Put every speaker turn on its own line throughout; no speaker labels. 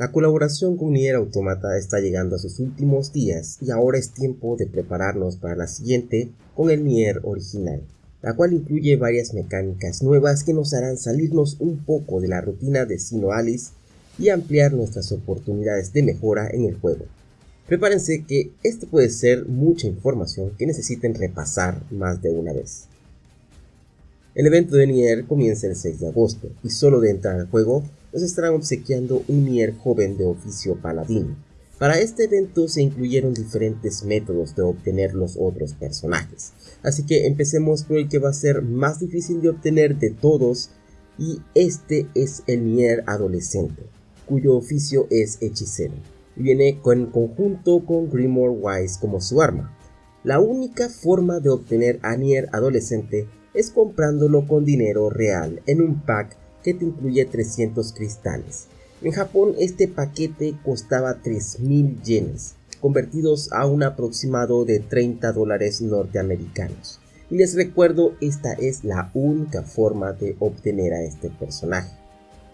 La colaboración con Nier Automata está llegando a sus últimos días y ahora es tiempo de prepararnos para la siguiente con el Nier original, la cual incluye varias mecánicas nuevas que nos harán salirnos un poco de la rutina de Sino Alice y ampliar nuestras oportunidades de mejora en el juego. Prepárense que esto puede ser mucha información que necesiten repasar más de una vez. El evento de Nier comienza el 6 de agosto y solo de entrar al juego nos estarán obsequiando un Nier joven de oficio paladín. Para este evento se incluyeron diferentes métodos de obtener los otros personajes, así que empecemos por el que va a ser más difícil de obtener de todos y este es el Nier adolescente, cuyo oficio es hechicero viene en conjunto con Grimoire Wise como su arma. La única forma de obtener a Nier adolescente es comprándolo con dinero real en un pack que te incluye 300 cristales. En Japón este paquete costaba 3.000 yenes, convertidos a un aproximado de 30 dólares norteamericanos. Y les recuerdo, esta es la única forma de obtener a este personaje.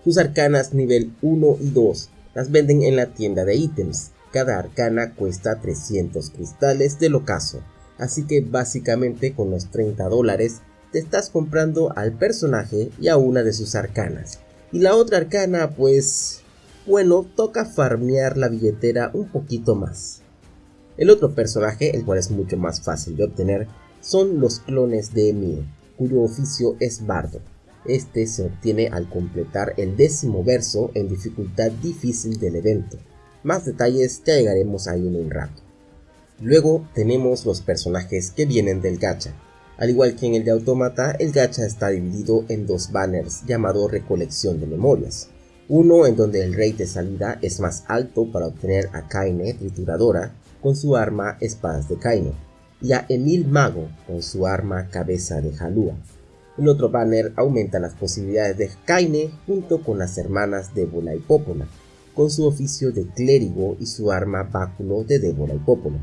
Sus arcanas nivel 1 y 2 las venden en la tienda de ítems. Cada arcana cuesta 300 cristales del ocaso, así que básicamente con los 30 dólares te estás comprando al personaje y a una de sus arcanas. Y la otra arcana, pues, bueno, toca farmear la billetera un poquito más. El otro personaje, el cual es mucho más fácil de obtener, son los clones de Emir, cuyo oficio es bardo. Este se obtiene al completar el décimo verso en dificultad difícil del evento. Más detalles ya llegaremos ahí en un rato. Luego tenemos los personajes que vienen del gacha, al igual que en el de Automata, el gacha está dividido en dos banners llamado recolección de memorias. Uno en donde el rate de salida es más alto para obtener a Kaine trituradora con su arma espadas de Kaine y a Emil Mago con su arma cabeza de Halua. El otro banner aumenta las posibilidades de Kaine junto con las hermanas Débola y Popola, con su oficio de clérigo y su arma báculo de Débola y Popola.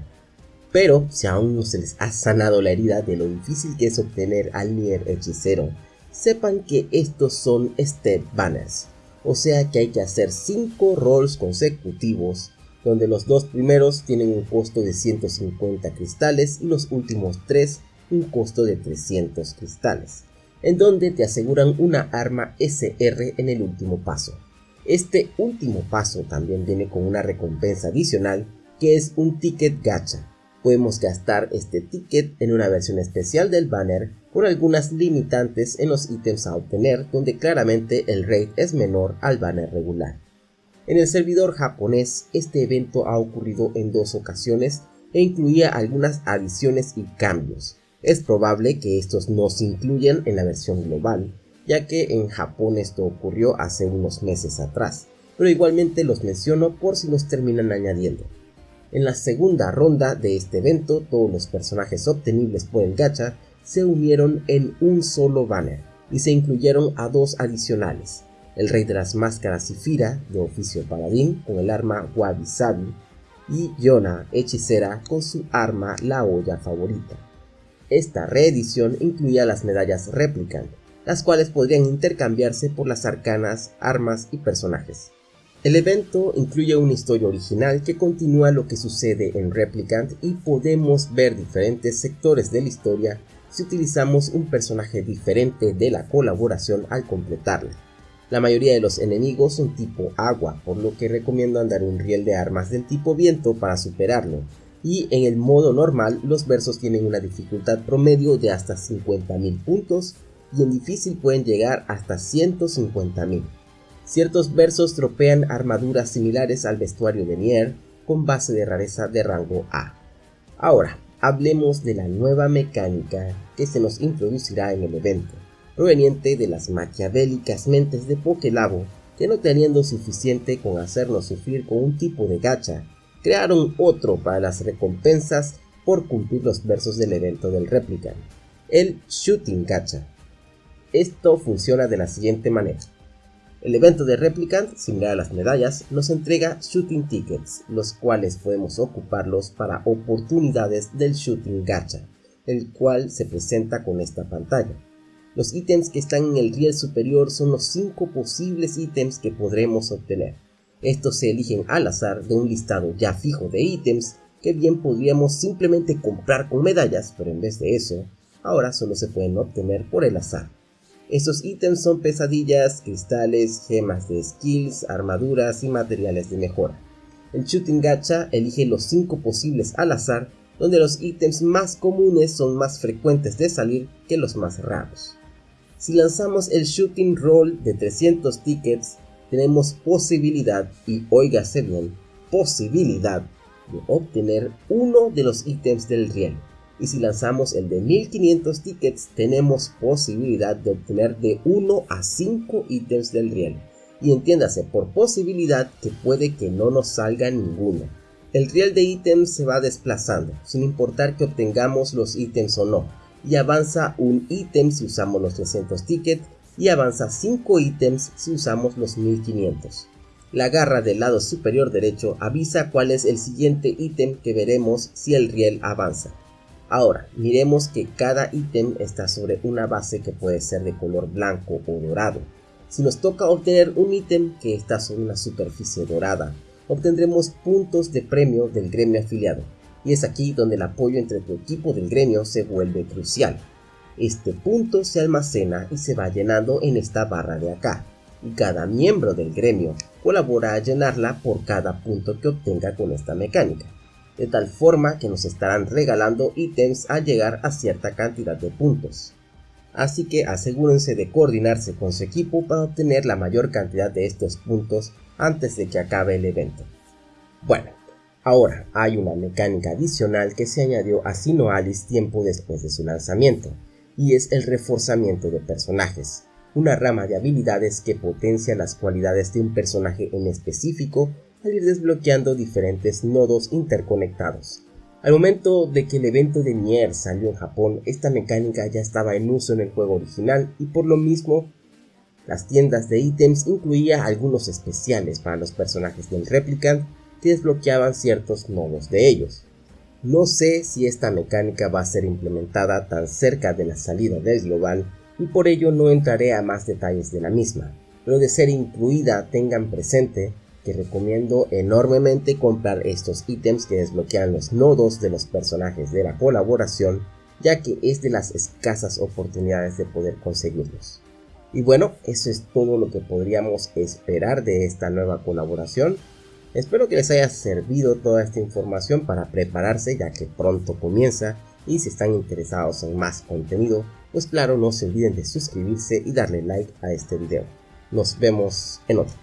Pero si aún no se les ha sanado la herida de lo difícil que es obtener al Nier hechicero, sepan que estos son step banners, o sea que hay que hacer 5 rolls consecutivos, donde los dos primeros tienen un costo de 150 cristales y los últimos 3 un costo de 300 cristales, en donde te aseguran una arma SR en el último paso. Este último paso también viene con una recompensa adicional que es un ticket gacha, podemos gastar este ticket en una versión especial del banner con algunas limitantes en los ítems a obtener donde claramente el rate es menor al banner regular. En el servidor japonés este evento ha ocurrido en dos ocasiones e incluía algunas adiciones y cambios. Es probable que estos no se incluyan en la versión global, ya que en Japón esto ocurrió hace unos meses atrás, pero igualmente los menciono por si los terminan añadiendo. En la segunda ronda de este evento, todos los personajes obtenibles por el gacha se unieron en un solo banner y se incluyeron a dos adicionales, el rey de las máscaras Fira, de oficio paladín con el arma Wabi Sabi y Yona hechicera con su arma la olla favorita. Esta reedición incluía las medallas Replicant, las cuales podrían intercambiarse por las arcanas, armas y personajes. El evento incluye una historia original que continúa lo que sucede en Replicant y podemos ver diferentes sectores de la historia si utilizamos un personaje diferente de la colaboración al completarla. La mayoría de los enemigos son tipo agua, por lo que recomiendo andar un riel de armas del tipo viento para superarlo, y en el modo normal los versos tienen una dificultad promedio de hasta 50.000 puntos y en difícil pueden llegar hasta 150.000. Ciertos versos tropean armaduras similares al vestuario de Nier con base de rareza de rango A. Ahora, hablemos de la nueva mecánica que se nos introducirá en el evento, proveniente de las maquiavélicas mentes de Pokelabo que no teniendo suficiente con hacernos sufrir con un tipo de gacha, crearon otro para las recompensas por cumplir los versos del evento del Replicant, el Shooting Gacha. Esto funciona de la siguiente manera. El evento de Replicant, similar a las medallas, nos entrega Shooting Tickets, los cuales podemos ocuparlos para oportunidades del Shooting Gacha, el cual se presenta con esta pantalla. Los ítems que están en el riel superior son los 5 posibles ítems que podremos obtener. Estos se eligen al azar de un listado ya fijo de ítems que bien podríamos simplemente comprar con medallas, pero en vez de eso, ahora solo se pueden obtener por el azar. Estos ítems son pesadillas, cristales, gemas de skills, armaduras y materiales de mejora. El Shooting Gacha elige los 5 posibles al azar, donde los ítems más comunes son más frecuentes de salir que los más raros. Si lanzamos el Shooting Roll de 300 tickets, tenemos posibilidad, y óigase bien, posibilidad de obtener uno de los ítems del riel. Y si lanzamos el de 1500 tickets, tenemos posibilidad de obtener de 1 a 5 ítems del riel y entiéndase por posibilidad que puede que no nos salga ninguno. El riel de ítems se va desplazando, sin importar que obtengamos los ítems o no, y avanza un ítem si usamos los 300 tickets y avanza 5 ítems si usamos los 1500. La garra del lado superior derecho avisa cuál es el siguiente ítem que veremos si el riel avanza. Ahora, miremos que cada ítem está sobre una base que puede ser de color blanco o dorado. Si nos toca obtener un ítem que está sobre una superficie dorada, obtendremos puntos de premio del gremio afiliado, y es aquí donde el apoyo entre tu equipo del gremio se vuelve crucial. Este punto se almacena y se va llenando en esta barra de acá, y cada miembro del gremio colabora a llenarla por cada punto que obtenga con esta mecánica, de tal forma que nos estarán regalando ítems al llegar a cierta cantidad de puntos así que asegúrense de coordinarse con su equipo para obtener la mayor cantidad de estos puntos antes de que acabe el evento. Bueno, ahora hay una mecánica adicional que se añadió a Sinoalis tiempo después de su lanzamiento, y es el reforzamiento de personajes, una rama de habilidades que potencia las cualidades de un personaje en específico al ir desbloqueando diferentes nodos interconectados. Al momento de que el evento de Nier salió en Japón, esta mecánica ya estaba en uso en el juego original y por lo mismo las tiendas de ítems incluía algunos especiales para los personajes del Replicant que desbloqueaban ciertos nodos de ellos. No sé si esta mecánica va a ser implementada tan cerca de la salida del global y por ello no entraré a más detalles de la misma, pero de ser incluida tengan presente que recomiendo enormemente comprar estos ítems que desbloquean los nodos de los personajes de la colaboración, ya que es de las escasas oportunidades de poder conseguirlos. Y bueno, eso es todo lo que podríamos esperar de esta nueva colaboración. Espero que les haya servido toda esta información para prepararse ya que pronto comienza y si están interesados en más contenido, pues claro no se olviden de suscribirse y darle like a este video. Nos vemos en otro.